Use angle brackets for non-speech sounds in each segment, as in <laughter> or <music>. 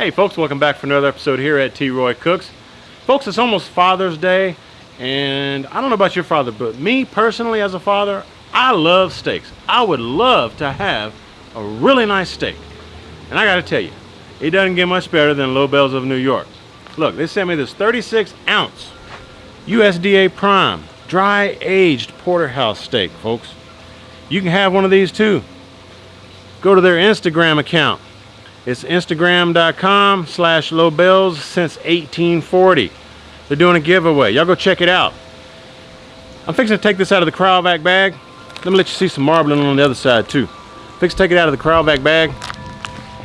Hey folks, welcome back for another episode here at T. Roy Cooks. Folks, it's almost Father's Day, and I don't know about your father, but me personally as a father, I love steaks. I would love to have a really nice steak. And I gotta tell you, it doesn't get much better than Lobels of New York. Look, they sent me this 36 ounce USDA Prime dry aged porterhouse steak, folks. You can have one of these too. Go to their Instagram account. It's instagram.com slash lobels since 1840. They're doing a giveaway. Y'all go check it out. I'm fixing to take this out of the Cryovac bag. Let me let you see some marbling on the other side too. Fix to take it out of the Cryovac bag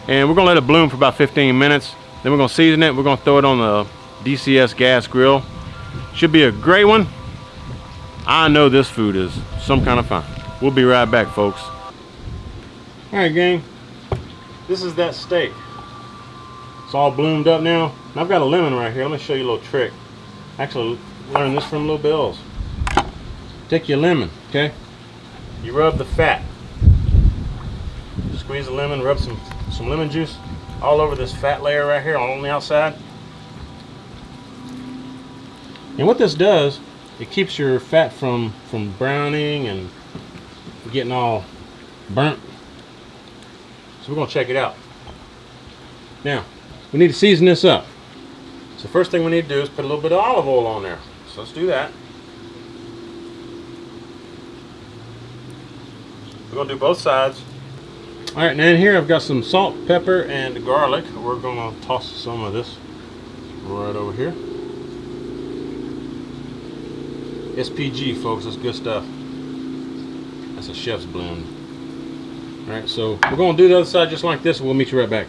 and we're gonna let it bloom for about 15 minutes. Then we're gonna season it. We're gonna throw it on the DCS gas grill. Should be a great one. I know this food is some kind of fun. We'll be right back, folks. All right, gang. This is that steak. It's all bloomed up now. And I've got a lemon right here. Let me show you a little trick. Actually, learned this from Lobels. Take your lemon, okay? You rub the fat. Squeeze the lemon, rub some, some lemon juice all over this fat layer right here on the outside. And what this does, it keeps your fat from, from browning and getting all burnt. So we're gonna check it out. Now, we need to season this up. So first thing we need to do is put a little bit of olive oil on there. So let's do that. We're gonna do both sides. All right, now in here I've got some salt, pepper, and garlic. We're gonna toss some of this right over here. SPG, folks, that's good stuff. That's a chef's blend. All right, so we're gonna do the other side just like this. And we'll meet you right back.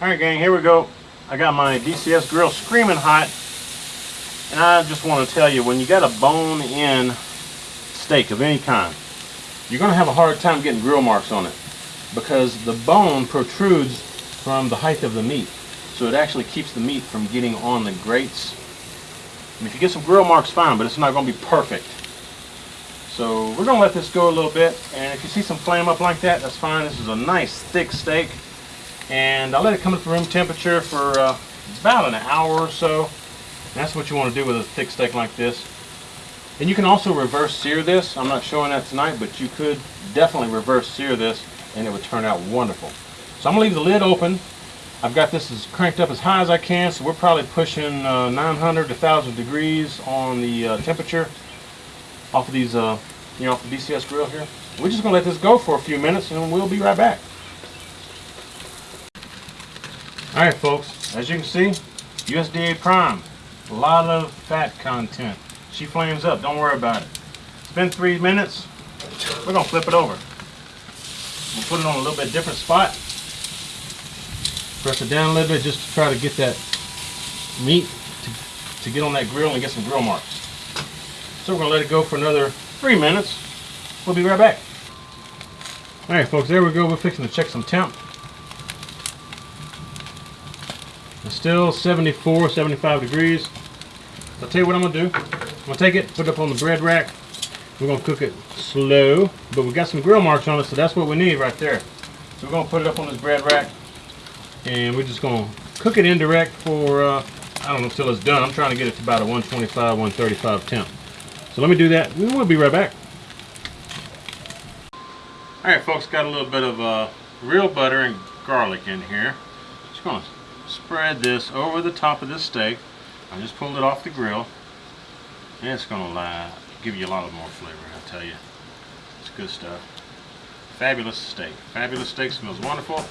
All right, gang, here we go. I got my DCS grill screaming hot. And I just want to tell you, when you got a bone-in steak of any kind, you're going to have a hard time getting grill marks on it because the bone protrudes from the height of the meat. So it actually keeps the meat from getting on the grates. And if you get some grill marks, fine, but it's not going to be perfect. So we're to let this go a little bit. And if you see some flame up like that, that's fine. This is a nice thick steak. And I'll let it come to room temperature for uh, about an hour or so. That's what you want to do with a thick steak like this. And you can also reverse sear this. I'm not showing that tonight, but you could definitely reverse sear this and it would turn out wonderful. So I'm to leave the lid open. I've got this as cranked up as high as I can, so we're probably pushing uh, 900 to 1000 degrees on the uh, temperature off of these, uh, you know, the DCS grill here. We're just going to let this go for a few minutes and we'll be right back. Alright folks, as you can see, USDA Prime. A lot of fat content. She flames up, don't worry about it. It's been three minutes. We're gonna flip it over. We'll put it on a little bit different spot. Press it down a little bit just to try to get that meat to, to get on that grill and get some grill marks. So we're gonna let it go for another three minutes. We'll be right back. All right, folks, there we go. We're fixing to check some temp. It's still 74, 75 degrees. I'll tell you what I'm gonna do. I'm gonna take it, put it up on the bread rack. We're gonna cook it slow, but we got some grill marks on it, so that's what we need right there. So we're gonna put it up on this bread rack, and we're just gonna cook it indirect for, uh, I don't know, until it's done. I'm trying to get it to about a 125, 135 temp. So let me do that. We will be right back. All right, folks, got a little bit of uh, real butter and garlic in here. Just gonna spread this over the top of this steak. I just pulled it off the grill. And it's going to give you a lot of more flavor, I tell you. It's good stuff. Fabulous steak. Fabulous steak smells wonderful.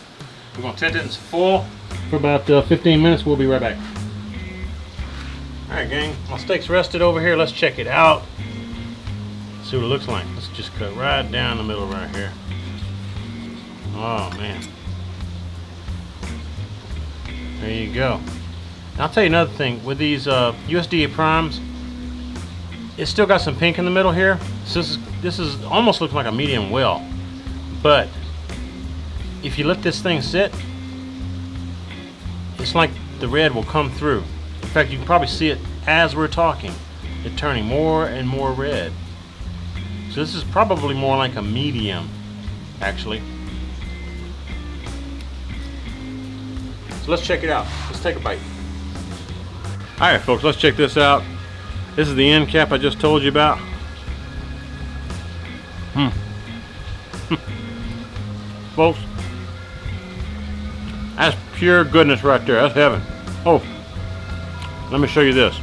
We're to tent it in some foil for about uh, 15 minutes. We'll be right back. Alright gang, my steak's rested over here. Let's check it out. See what it looks like. Let's just cut right down the middle right here. Oh man. There you go. I'll tell you another thing. With these uh, USDA primes, it's still got some pink in the middle here. So this is, this is almost looks like a medium well. But if you let this thing sit, it's like the red will come through. In fact, you can probably see it as we're talking. It turning more and more red. So this is probably more like a medium, actually. So let's check it out. Let's take a bite. All right, folks, let's check this out. This is the end cap I just told you about. Hmm. <laughs> folks, that's pure goodness right there. That's heaven. Oh, let me show you this.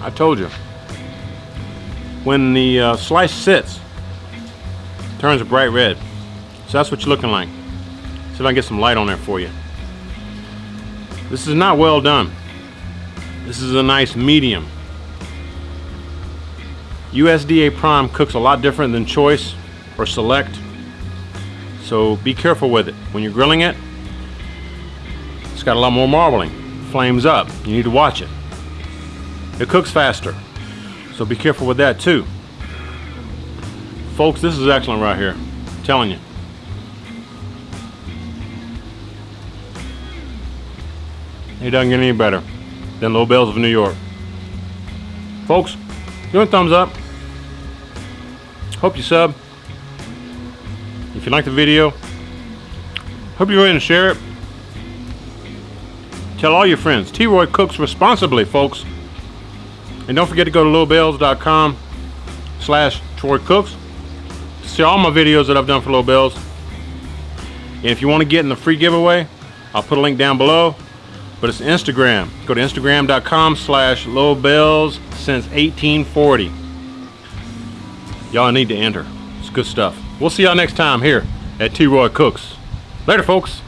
I told you. When the uh, slice sits, turns a bright red. So that's what you're looking like. See if I can get some light on there for you. This is not well done. This is a nice medium. USDA Prime cooks a lot different than Choice or Select. So be careful with it. When you're grilling it, got a lot more marbling. Flames up. You need to watch it. It cooks faster. So be careful with that too. Folks, this is excellent right here. I'm telling you. It doesn't get any better than Lobels of New York. Folks, give it a thumbs up. Hope you sub. If you like the video, hope you go ahead and share it. Tell all your friends. T-Roy cooks responsibly, folks. And don't forget to go to lobels.com slash Troy Cooks to see all my videos that I've done for Lobels. And if you want to get in the free giveaway, I'll put a link down below. But it's Instagram. Go to instagram.com slash lobels since 1840. Y'all need to enter. It's good stuff. We'll see y'all next time here at T-Roy Cooks. Later, folks.